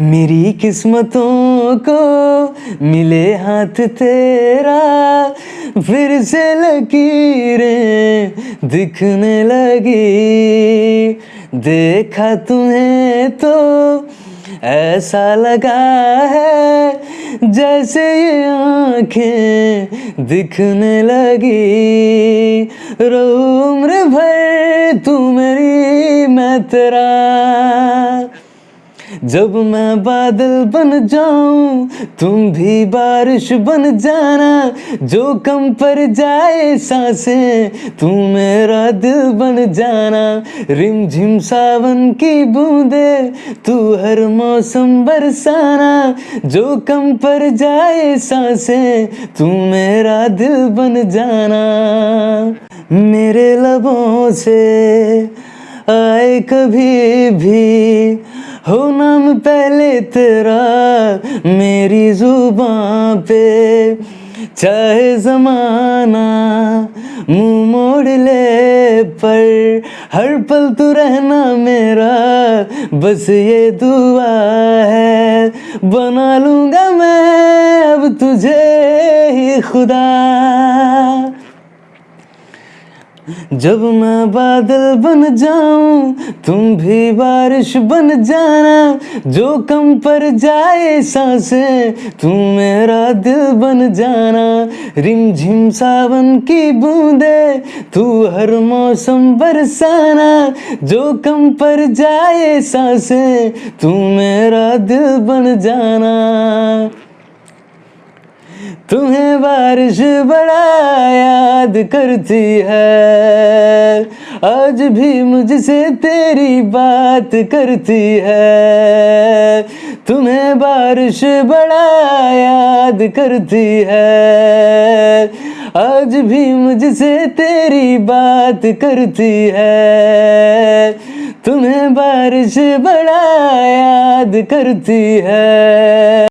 मेरी किस्मतों को मिले हाथ तेरा, फिर से लकीरें दिखने लगी। देखा तुम्हें तो ऐसा लगा है जैसे ये आँखें दिखने लगी। रो उम्र भर तू मेरी मैं तेरा। जब मैं बादल बन जाऊँ, तुम भी बारिश बन जाना। जो कम पर जाए साँसें, तू मेरा दिल बन जाना। रिम झिम सावन की बूंदे, तू हर मौसम बरसाना। जो कम पर जाए साँसें, तू मेरा दिल बन जाना। मेरे लबों से आए कभी भी हो नाम पहले तेरा, मेरी ज़ुबान पे। चाहे जमाना मुँह मोड़ ले, पर हर पल तू रहना मेरा, बस ये दुआ है। बना लूँगा मैं अब तुझे ही खुदा। जब मैं बादल बन जाऊँ, तुम भी बारिश बन जाना। जो कम पर जाए साँसें तू मेरा दिल बन जाना। रिम झिम सावन की बूंदे, तू हर मौसम बरसाना। जो कम पर जाए साँसें, तू मेरा दिल बन जाना। बारिश बड़ा याद करती है। आज भी मुझसे तेरी बात करती है। तुम्हें बारिश बड़ा याद करती है। आज भी मुझसे तेरी बात करती है। तुम्हें बारिश बड़ा याद करती है।